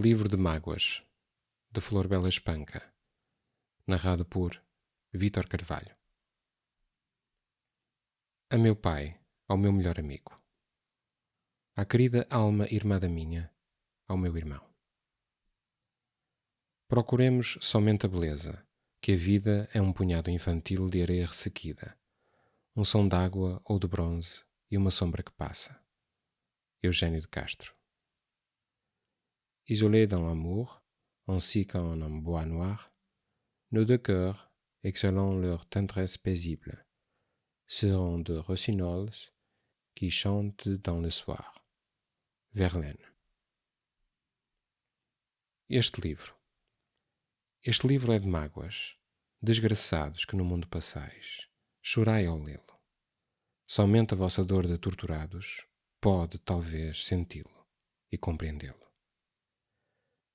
Livro de Mágoas, de Flor Bela Espanca, narrado por Vítor Carvalho. A meu pai, ao meu melhor amigo. À querida alma irmã da minha, ao meu irmão. Procuremos somente a beleza, que a vida é um punhado infantil de areia ressequida, um som d'água ou de bronze e uma sombra que passa. Eugênio de Castro Isolés dans l'amour, ainsi qu'en un bois noir, nos deux cœurs, exhalant leur tendresse paisible, seront de rossignols qui chantent dans le soir. Verlaine. Este livro. Este livro é de mágoas, desgraçados que no mundo passais. Chorai ao lê-lo. Somente a vossa dor de torturados pode, talvez, senti-lo e compreendê-lo.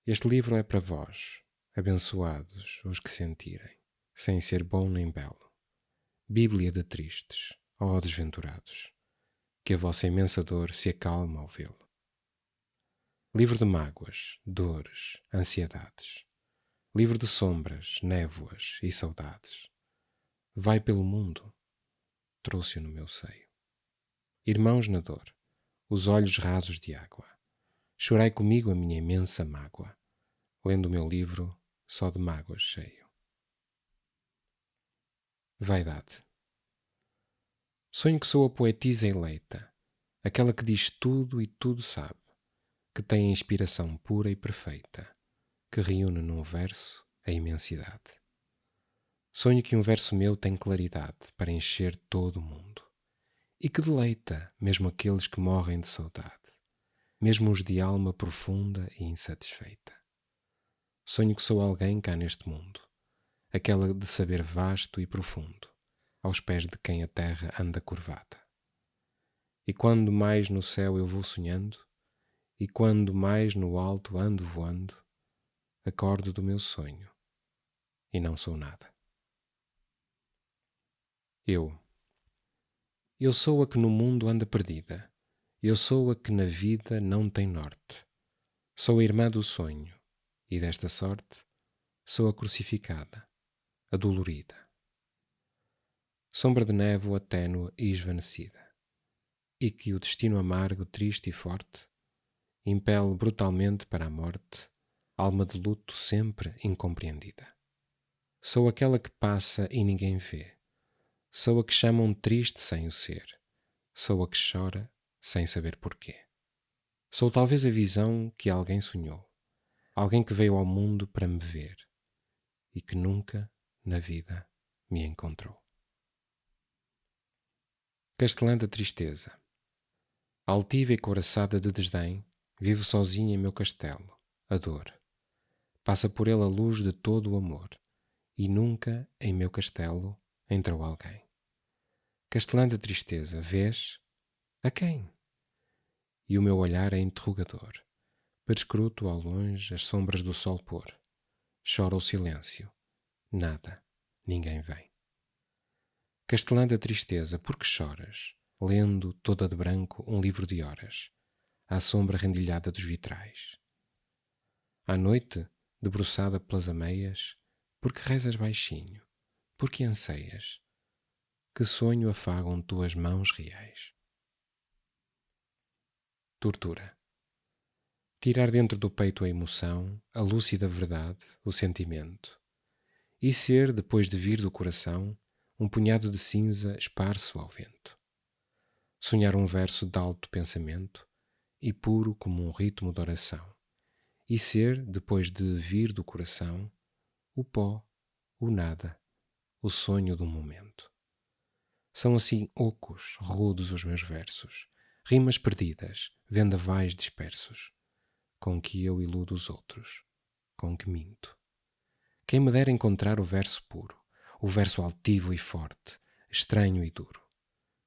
Este livro é para vós, abençoados os que sentirem, sem ser bom nem belo. Bíblia de tristes, ó desventurados, que a vossa imensa dor se acalma ao vê-lo. Livro de mágoas, dores, ansiedades. Livro de sombras, névoas e saudades. Vai pelo mundo, trouxe-o no meu seio. Irmãos na dor, os olhos rasos de água Chorai comigo a minha imensa mágoa, lendo o meu livro só de mágoas cheio. Vaidade. Sonho que sou a poetisa eleita, aquela que diz tudo e tudo sabe, que tem a inspiração pura e perfeita, que reúne num verso a imensidade. Sonho que um verso meu tem claridade para encher todo o mundo, e que deleita mesmo aqueles que morrem de saudade mesmo os de alma profunda e insatisfeita. Sonho que sou alguém cá neste mundo, aquela de saber vasto e profundo, aos pés de quem a terra anda curvada. E quando mais no céu eu vou sonhando, e quando mais no alto ando voando, acordo do meu sonho e não sou nada. Eu. Eu sou a que no mundo anda perdida eu sou a que na vida não tem norte. Sou a irmã do sonho, e desta sorte sou a crucificada, a dolorida. Sombra de névoa ténua e esvanecida, e que o destino amargo, triste e forte impele brutalmente para a morte, alma de luto sempre incompreendida. Sou aquela que passa e ninguém vê. Sou a que chamam triste sem o ser. Sou a que chora sem saber porquê. Sou talvez a visão que alguém sonhou, alguém que veio ao mundo para me ver e que nunca na vida me encontrou. Castelã da tristeza. Altiva e coraçada de desdém, vivo sozinha em meu castelo, a dor. Passa por ele a luz de todo o amor, e nunca em meu castelo entrou alguém. Castelã da tristeza, vês? A quem? e o meu olhar é interrogador. Perscruto ao longe as sombras do sol pôr. Chora o silêncio. Nada, ninguém vem. Castelã da tristeza, por que choras? Lendo, toda de branco, um livro de horas, à sombra rendilhada dos vitrais. À noite, debruçada pelas ameias, porque rezas baixinho, porque anseias? Que sonho afagam tuas mãos reais? tortura. Tirar dentro do peito a emoção, a lúcida verdade, o sentimento. E ser, depois de vir do coração, um punhado de cinza esparso ao vento. Sonhar um verso de alto pensamento e puro como um ritmo de oração. E ser, depois de vir do coração, o pó, o nada, o sonho do momento. São assim ocos, rudos os meus versos, rimas perdidas, vendavais dispersos, com que eu iludo os outros, com que minto. Quem me dera encontrar o verso puro, o verso altivo e forte, estranho e duro,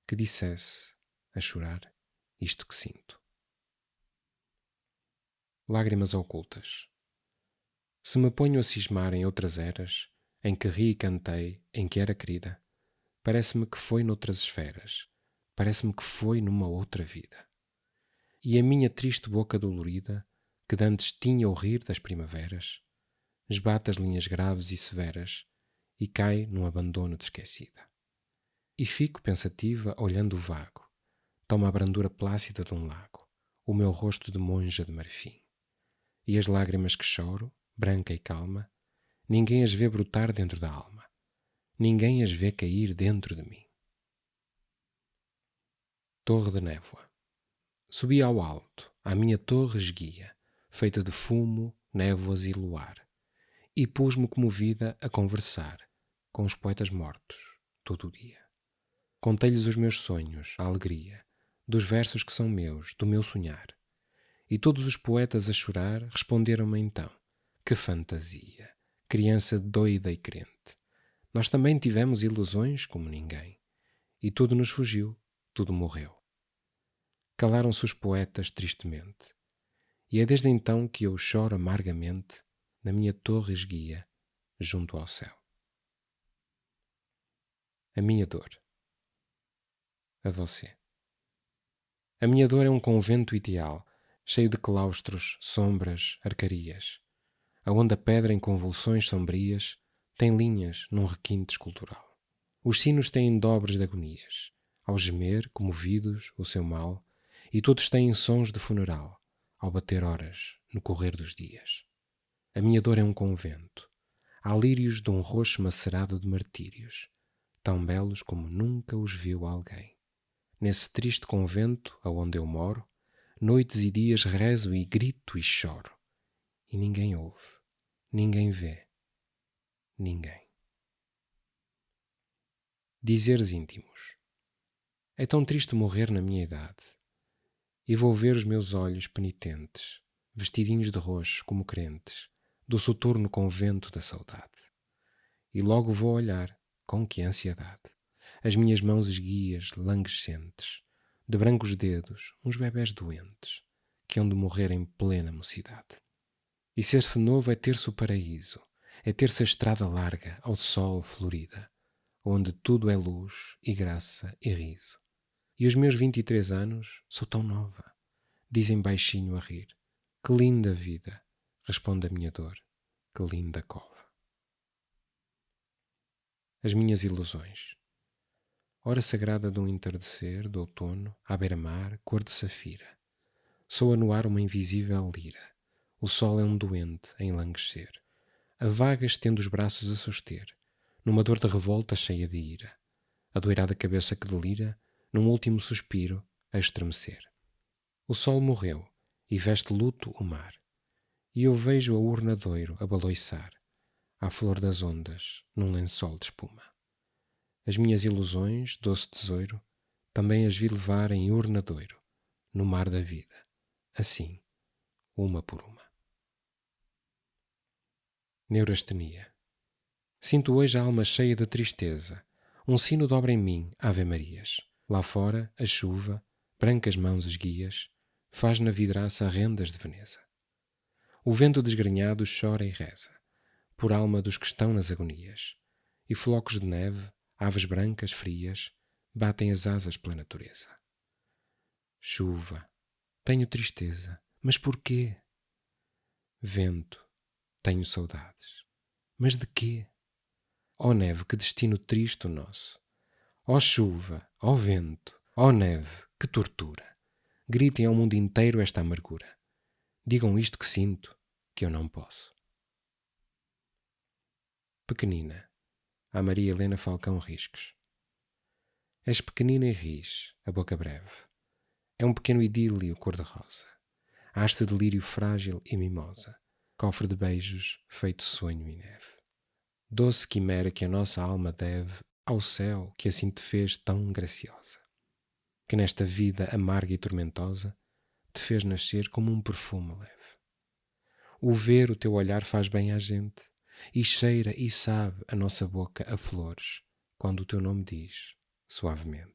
que dissesse, a chorar, isto que sinto. Lágrimas ocultas. Se me ponho a cismar em outras eras, em que ri e cantei, em que era querida, parece-me que foi noutras esferas, parece-me que foi numa outra vida e a minha triste boca dolorida que dantes tinha o rir das primaveras, esbate as linhas graves e severas e cai num abandono de esquecida. E fico pensativa olhando o vago, toma a brandura plácida de um lago, o meu rosto de monja de marfim. E as lágrimas que choro, branca e calma, ninguém as vê brotar dentro da alma, ninguém as vê cair dentro de mim. Torre de Névoa Subi ao alto, à minha torre esguia, feita de fumo, névoas e luar, e pus-me comovida a conversar com os poetas mortos todo o dia. Contei-lhes os meus sonhos, a alegria, dos versos que são meus, do meu sonhar. E todos os poetas a chorar responderam-me então: Que fantasia! Criança doida e crente. Nós também tivemos ilusões como ninguém. E tudo nos fugiu, tudo morreu. Calaram-se os poetas tristemente. E é desde então que eu choro amargamente na minha torre esguia, junto ao céu. A minha dor. A você. A minha dor é um convento ideal, cheio de claustros, sombras, arcarias, aonde a pedra em convulsões sombrias tem linhas num requinte escultural. Os sinos têm dobres de agonias, ao gemer, comovidos, o seu mal, e todos têm sons de funeral, ao bater horas, no correr dos dias. A minha dor é um convento. Há lírios de um roxo macerado de martírios, tão belos como nunca os viu alguém. Nesse triste convento aonde eu moro, noites e dias rezo e grito e choro. E ninguém ouve, ninguém vê, ninguém. Dizeres íntimos. É tão triste morrer na minha idade. E vou ver os meus olhos penitentes, vestidinhos de roxo como crentes, do soturno convento da saudade. E logo vou olhar, com que ansiedade, as minhas mãos esguias, languescentes, de brancos dedos, uns bebés doentes, que hão de morrer em plena mocidade. E ser-se novo é ter-se o paraíso, é ter-se a estrada larga ao sol florida, onde tudo é luz e graça e riso. E os meus vinte e três anos sou tão nova, dizem baixinho a rir. Que linda vida, responde a minha dor, que linda cova. As minhas ilusões. Hora sagrada de um entardecer de outono, à beira-mar, cor de safira. Soa no ar uma invisível lira. O sol é um doente a enlanguecer. A vaga estende os braços a suster, numa dor de revolta cheia de ira. A doirada cabeça que delira, num último suspiro, a estremecer. O sol morreu e veste luto o mar. E eu vejo a urna doiro a baloiçar, à flor das ondas, num lençol de espuma. As minhas ilusões, doce tesouro, também as vi levar em urnadoiro, no mar da vida, assim, uma por uma. Neurastenia. Sinto hoje a alma cheia de tristeza. Um sino dobra em mim, Ave Marias. Lá fora, a chuva, brancas mãos esguias, faz na vidraça rendas de Veneza. O vento desgrenhado chora e reza, por alma dos que estão nas agonias, e flocos de neve, Aves brancas, frias, batem as asas pela natureza. Chuva, tenho tristeza, mas porquê? Vento, tenho saudades, mas de quê? Ó oh neve, que destino triste o nosso! Ó chuva, ó vento, ó neve, que tortura! Gritem ao mundo inteiro esta amargura. Digam isto que sinto, que eu não posso. Pequenina, a Maria Helena Falcão Risques. És pequenina e ris, a boca breve. É um pequeno idílio cor-de-rosa. Haste de lírio frágil e mimosa, cofre de beijos feito sonho e neve. Doce quimera que a nossa alma deve ao céu que assim te fez tão graciosa. Que nesta vida amarga e tormentosa te fez nascer como um perfume leve. O ver o teu olhar faz bem à gente, e cheira e sabe a nossa boca a flores, quando o teu nome diz, suavemente.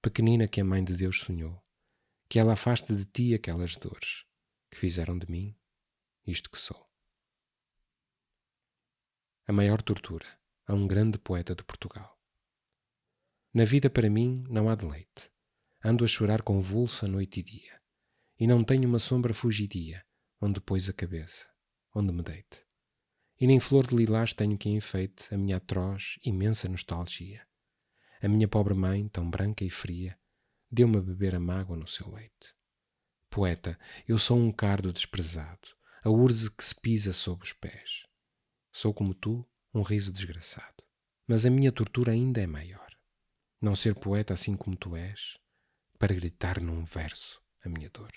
Pequenina que a Mãe de Deus sonhou, que ela afaste de ti aquelas dores que fizeram de mim isto que sou. A maior tortura a um grande poeta de Portugal. Na vida para mim não há deleite. Ando a chorar convulsa noite e dia, e não tenho uma sombra fugidia onde pôs a cabeça, onde me deite. E nem flor de lilás tenho que enfeite a minha atroz, imensa nostalgia. A minha pobre mãe, tão branca e fria, deu-me a beber a mágoa no seu leite. Poeta, eu sou um cardo desprezado, a urze que se pisa sob os pés. Sou como tu, um riso desgraçado. Mas a minha tortura ainda é maior. Não ser poeta assim como tu és, para gritar num verso a minha dor.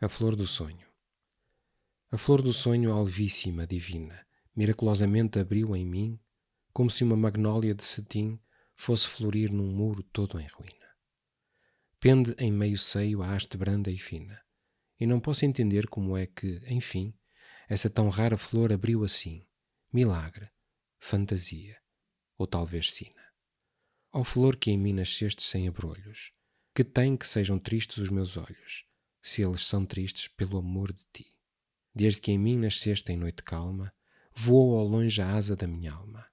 A flor do sonho. A flor do sonho alvíssima, divina, miraculosamente abriu em mim, como se uma magnólia de cetim fosse florir num muro todo em ruína. Pende em meio seio a haste branda e fina, e não posso entender como é que, enfim, essa tão rara flor abriu assim, milagre, fantasia, ou talvez sina. Ó flor que em mim nasceste sem abrolhos, que tem que sejam tristes os meus olhos, se eles são tristes pelo amor de ti. Desde que em mim nasceste em noite calma, voou ao longe a asa da minha alma,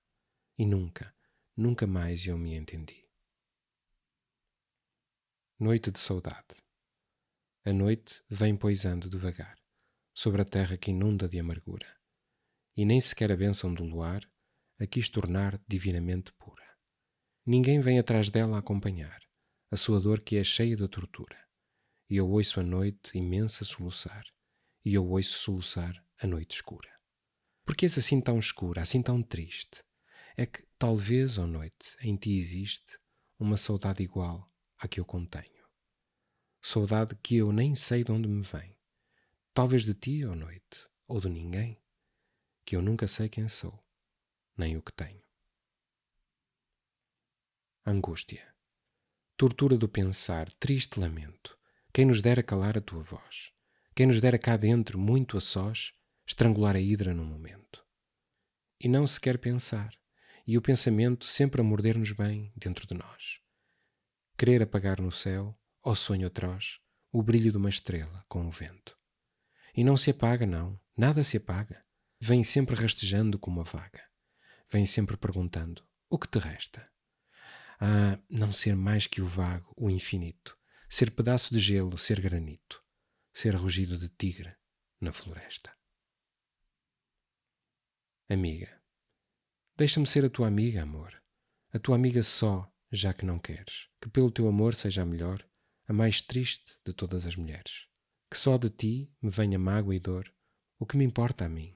e nunca, nunca mais eu me entendi. Noite de saudade. A noite vem poisando devagar sobre a terra que inunda de amargura, e nem sequer a bênção do luar a quis tornar divinamente pura. Ninguém vem atrás dela acompanhar a sua dor que é cheia de tortura e eu ouço a noite imensa soluçar, e eu ouço soluçar a noite escura. Porque és assim tão escura, assim tão triste? É que talvez, ó noite, em ti existe uma saudade igual à que eu contenho. Saudade que eu nem sei de onde me vem. Talvez de ti, ó noite, ou de ninguém, que eu nunca sei quem sou, nem o que tenho. Angústia. Tortura do pensar, triste lamento quem nos dera calar a tua voz? Quem nos dera cá dentro, muito a sós, estrangular a hidra num momento? E não se quer pensar, e o pensamento sempre a morder-nos bem dentro de nós. Querer apagar no céu, ó sonho atroz, o brilho de uma estrela com o vento. E não se apaga, não, nada se apaga. Vem sempre rastejando como a vaga. Vem sempre perguntando: o que te resta? Ah, não ser mais que o vago, o infinito, ser pedaço de gelo, ser granito, ser rugido de tigre na floresta. Amiga, deixa-me ser a tua amiga, amor, a tua amiga só, já que não queres, que pelo teu amor seja a melhor, a mais triste de todas as mulheres. Que só de ti me venha mágoa e dor, o que me importa a mim.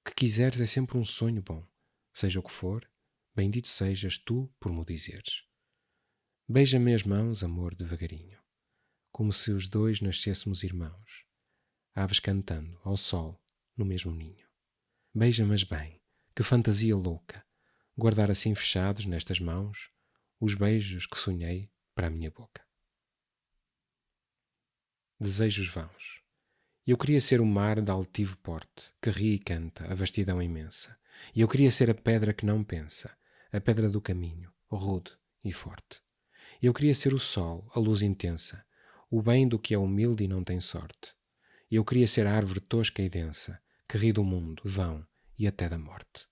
O que quiseres é sempre um sonho bom, seja o que for, bendito sejas tu por me dizeres. Beija-me as mãos, amor, devagarinho como se os dois nascêssemos irmãos, aves cantando ao sol no mesmo ninho. Beija-mas bem, que fantasia louca, guardar assim fechados nestas mãos os beijos que sonhei para a minha boca. Desejos vãos. Eu queria ser o mar de altivo porte, que ri e canta a vastidão imensa, e eu queria ser a pedra que não pensa, a pedra do caminho, rude e forte. Eu queria ser o sol, a luz intensa, o bem do que é humilde e não tem sorte. Eu queria ser a árvore tosca e densa, que ri do mundo, vão e até da morte.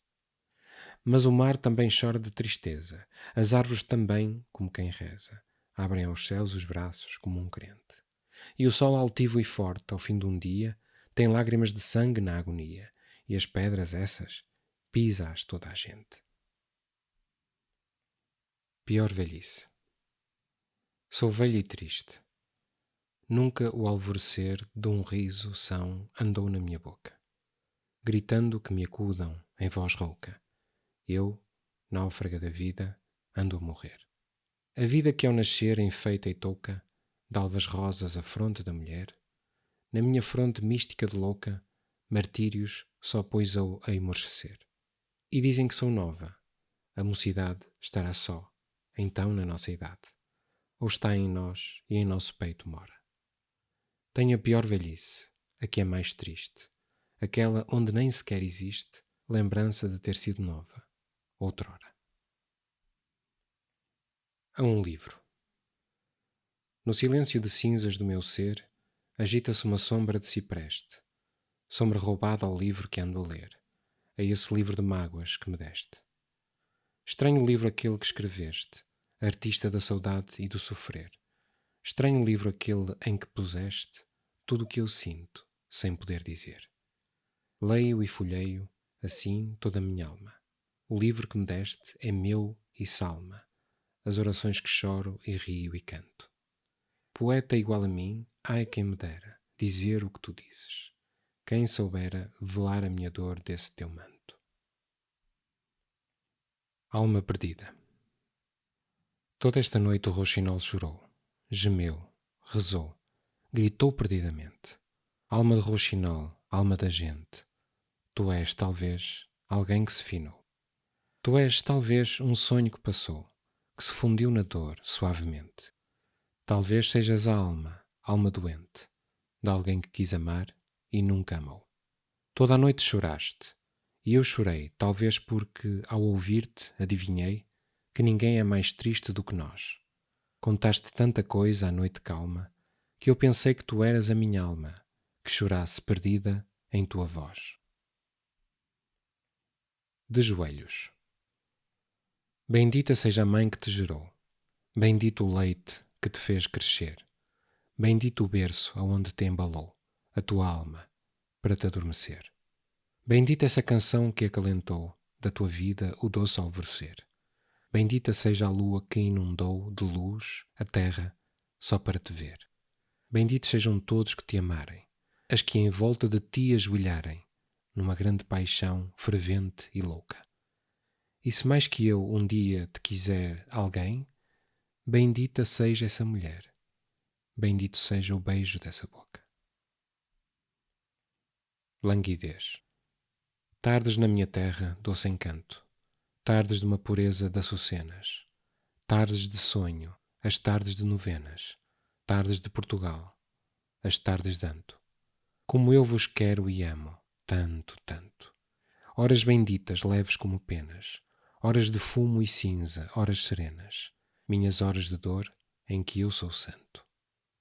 Mas o mar também chora de tristeza, as árvores também, como quem reza, abrem aos céus os braços como um crente. E o sol altivo e forte, ao fim de um dia, tem lágrimas de sangue na agonia, e as pedras essas pisa-as toda a gente. Pior velhice. Sou velho e triste. Nunca o alvorecer de um riso são andou na minha boca, gritando que me acudam em voz rouca. Eu, náufraga da vida, ando a morrer. A vida que ao nascer enfeita e touca, d'alvas rosas a fronte da mulher, na minha fronte mística de louca, martírios só poisou a emorcecer. E dizem que sou nova, a mocidade estará só, então na nossa idade, ou está em nós e em nosso peito mora. Tenho a pior velhice, a que é mais triste, aquela onde nem sequer existe lembrança de ter sido nova, outrora. A um livro. No silêncio de cinzas do meu ser, agita-se uma sombra de cipreste, sombra roubada ao livro que ando a ler, a esse livro de mágoas que me deste. Estranho livro aquele que escreveste, artista da saudade e do sofrer, Estranho livro aquele em que puseste tudo o que eu sinto, sem poder dizer. Leio e folheio, assim, toda a minha alma. O livro que me deste é meu e salma, as orações que choro e rio e canto. Poeta igual a mim, ai quem me dera dizer o que tu dizes. Quem soubera velar a minha dor desse teu manto. Alma perdida. Toda esta noite o roxinol chorou gemeu, rezou, gritou perdidamente. Alma de roxinol, alma da gente, tu és, talvez, alguém que se finou. Tu és, talvez, um sonho que passou, que se fundiu na dor, suavemente. Talvez sejas a alma, alma doente, de alguém que quis amar e nunca amou. Toda a noite choraste, e eu chorei, talvez porque, ao ouvir-te, adivinhei que ninguém é mais triste do que nós Contaste tanta coisa à noite calma que eu pensei que tu eras a minha alma, que chorasse perdida em tua voz. De joelhos. Bendita seja a mãe que te gerou, bendito o leite que te fez crescer, bendito o berço aonde te embalou a tua alma para te adormecer. Bendita essa canção que acalentou da tua vida o doce alvorecer. Bendita seja a lua que inundou de luz a terra só para te ver. Benditos sejam todos que te amarem, as que em volta de ti ajoelharem, numa grande paixão fervente e louca. E se mais que eu um dia te quiser alguém, bendita seja essa mulher, bendito seja o beijo dessa boca. Languidez. Tardes na minha terra, doce encanto, tardes de uma pureza das açucenas, tardes de sonho, as tardes de novenas, tardes de Portugal, as tardes de Anto. Como eu vos quero e amo, tanto, tanto. Horas benditas, leves como penas, horas de fumo e cinza, horas serenas, minhas horas de dor em que eu sou santo.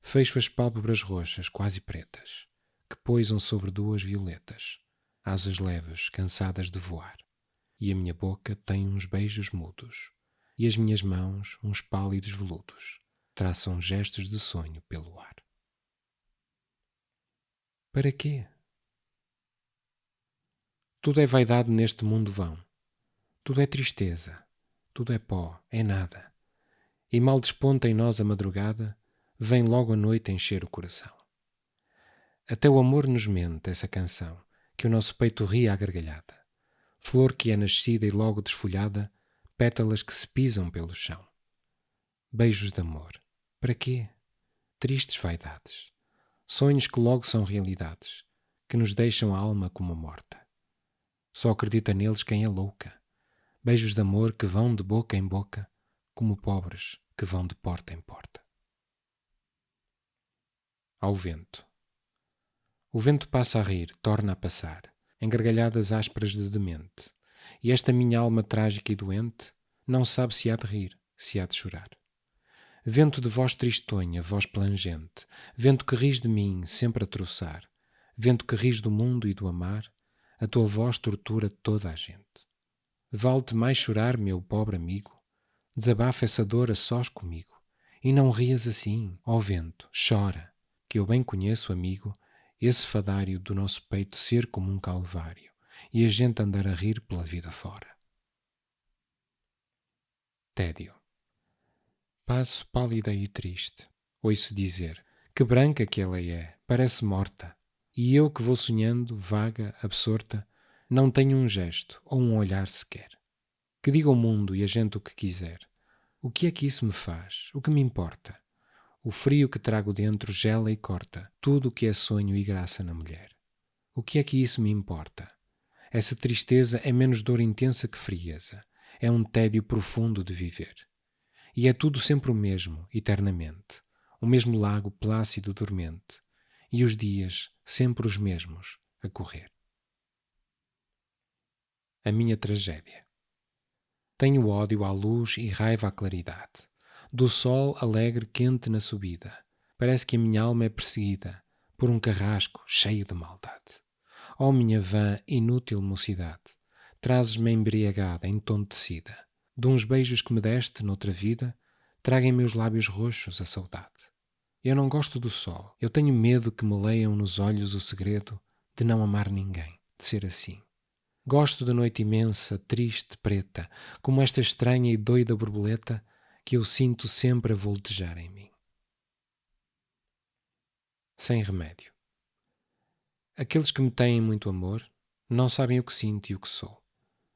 Fecho as pálpebras roxas, quase pretas, que poisam sobre duas violetas, asas leves, cansadas de voar e a minha boca tem uns beijos mudos, e as minhas mãos uns pálidos veludos, traçam gestos de sonho pelo ar. Para quê? Tudo é vaidade neste mundo vão. Tudo é tristeza, tudo é pó, é nada. E mal desponta em nós a madrugada, vem logo a noite encher o coração. Até o amor nos mente essa canção, que o nosso peito ri à gargalhada flor que é nascida e logo desfolhada, pétalas que se pisam pelo chão. Beijos de amor. Para quê? Tristes vaidades. Sonhos que logo são realidades, que nos deixam a alma como morta. Só acredita neles quem é louca. Beijos de amor que vão de boca em boca, como pobres que vão de porta em porta. Ao vento. O vento passa a rir, torna a passar em gargalhadas ásperas de demente. E esta minha alma trágica e doente não sabe se há de rir, se há de chorar. Vento de voz tristonha, voz plangente, vento que ris de mim, sempre a troçar, vento que ris do mundo e do amar, a tua voz tortura toda a gente. Vale-te mais chorar, meu pobre amigo, desabafa essa dor a sós comigo, e não rias assim, ó vento, chora, que eu bem conheço, amigo, esse fadário do nosso peito ser como um calvário e a gente andar a rir pela vida fora. Tédio. Passo pálida e triste. Ouço dizer: Que branca que ela é, parece morta. E eu que vou sonhando, vaga, absorta, não tenho um gesto ou um olhar sequer. Que diga o mundo e a gente o que quiser. O que é que isso me faz? O que me importa? O frio que trago dentro gela e corta tudo o que é sonho e graça na mulher. O que é que isso me importa? Essa tristeza é menos dor intensa que frieza, é um tédio profundo de viver. E é tudo sempre o mesmo, eternamente, o mesmo lago plácido dormente, e os dias sempre os mesmos a correr. A minha tragédia. Tenho ódio à luz e raiva à claridade do sol alegre quente na subida. Parece que a minha alma é perseguida por um carrasco cheio de maldade. Ó oh, minha vã inútil mocidade, trazes-me embriagada, entontecida. De uns beijos que me deste noutra vida, traguem meus lábios roxos a saudade. Eu não gosto do sol. Eu tenho medo que me leiam nos olhos o segredo de não amar ninguém, de ser assim. Gosto da noite imensa, triste, preta, como esta estranha e doida borboleta que eu sinto sempre a voltejar em mim. Sem remédio. Aqueles que me têm muito amor não sabem o que sinto e o que sou.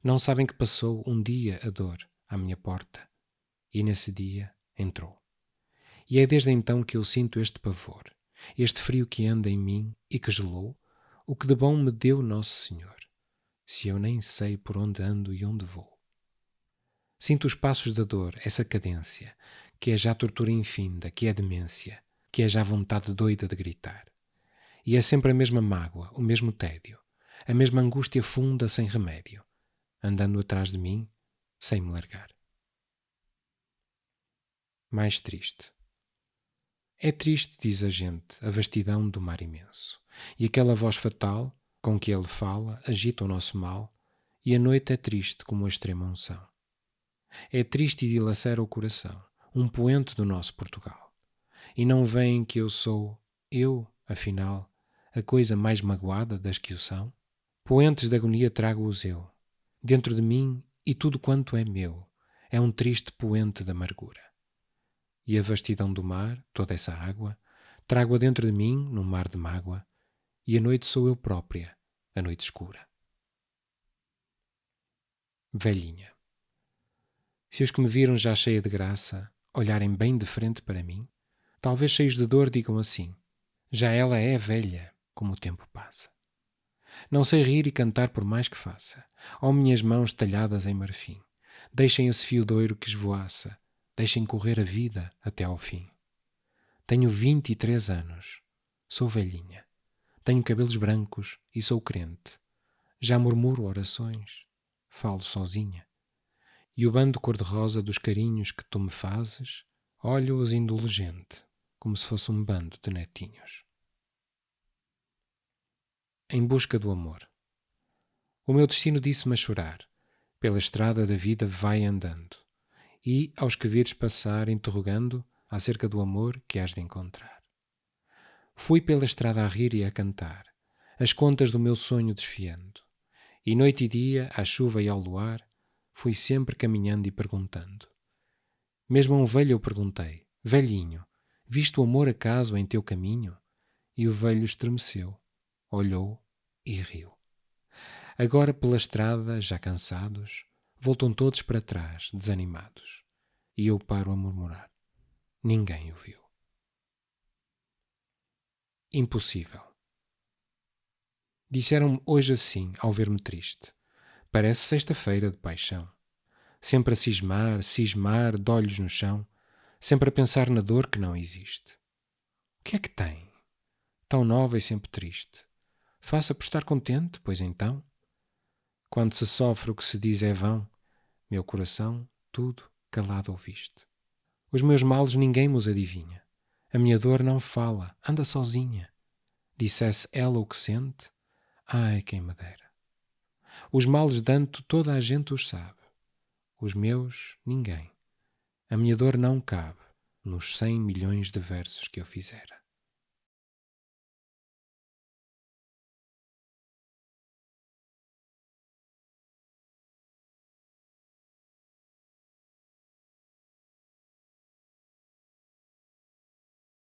Não sabem que passou um dia a dor à minha porta e nesse dia entrou. E é desde então que eu sinto este pavor, este frio que anda em mim e que gelou o que de bom me deu Nosso Senhor, se eu nem sei por onde ando e onde vou. Sinto os passos da dor, essa cadência, que é já tortura infinda, que é demência, que é já vontade doida de gritar. E é sempre a mesma mágoa, o mesmo tédio, a mesma angústia funda sem remédio, andando atrás de mim, sem me largar. Mais triste. É triste, diz a gente, a vastidão do mar imenso, e aquela voz fatal com que ele fala agita o nosso mal, e a noite é triste como a extrema unção. É triste e dilacera o coração, um poente do nosso Portugal. E não veem que eu sou, eu, afinal, a coisa mais magoada das que o são? Poentes de agonia trago-os eu, dentro de mim e tudo quanto é meu, é um triste poente de amargura. E a vastidão do mar, toda essa água, trago-a dentro de mim, num mar de mágoa, e a noite sou eu própria, a noite escura. Velhinha. Se os que me viram já cheia de graça olharem bem de frente para mim, talvez cheios de dor digam assim: já ela é velha, como o tempo passa. Não sei rir e cantar por mais que faça. Ó minhas mãos talhadas em marfim, deixem esse fio doiro que esvoaça, deixem correr a vida até ao fim. Tenho vinte e três anos, sou velhinha, tenho cabelos brancos e sou crente. Já murmuro orações, falo sozinha e o bando cor-de-rosa dos carinhos que tu me fazes, olho-os indulgente, como se fosse um bando de netinhos. Em busca do amor. O meu destino disse-me a chorar, pela estrada da vida vai andando, e, aos que vires passar interrogando acerca do amor que has de encontrar. Fui pela estrada a rir e a cantar, as contas do meu sonho desfiando, e noite e dia, à chuva e ao luar, fui sempre caminhando e perguntando. Mesmo a um velho eu perguntei: Velhinho, viste o amor acaso em teu caminho? E o velho estremeceu, olhou e riu. Agora pela estrada, já cansados, voltam todos para trás, desanimados. E eu paro a murmurar. Ninguém o viu. Impossível. Disseram-me hoje assim, ao ver-me triste. Parece sexta-feira de paixão. Sempre a cismar, cismar, de olhos no chão, sempre a pensar na dor que não existe. O que é que tem? Tão nova e sempre triste. Faça por estar contente, pois então. Quando se sofre o que se diz é vão, meu coração, tudo calado ouviste. Os meus males ninguém mos adivinha. A minha dor não fala, anda sozinha. Dissesse ela o que sente, ai quem me dera. Os males danto toda a gente os sabe. Os meus, ninguém. A minha dor não cabe nos cem milhões de versos que eu fizera.